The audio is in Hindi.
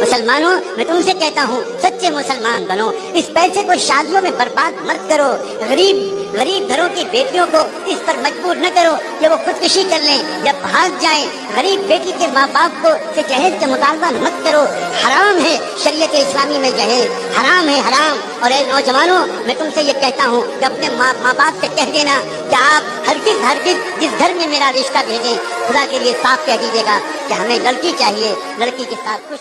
मुसलमानों, मैं तुमसे कहता हूँ, सच्चे मुसलमान बनो। इस पैसे को शादियों में बर्बाद मत करो। गरीब गरीब घरों की बेटियों को इस पर मजबूर न करो कि वो खुदकुशी कर लें या भाग जाएँ। गरीब बेटी के माँ बाप को से जहेज का मुतालबा मत करो। हराम है शरीयत इस्लामी में जहेज। हराम है हराम। और ए नौजवानों, मैं तुमसे ये कहता हूँ कि अपने माँ माँ बाप से कह देना कि आप हर किस हर किस जिस घर में मेरा रिश्ता भेजें। खुदा के लिए साफ़ कह दीजिएगा कि हमें लड़की चाहिए। लड़की के साथ खुश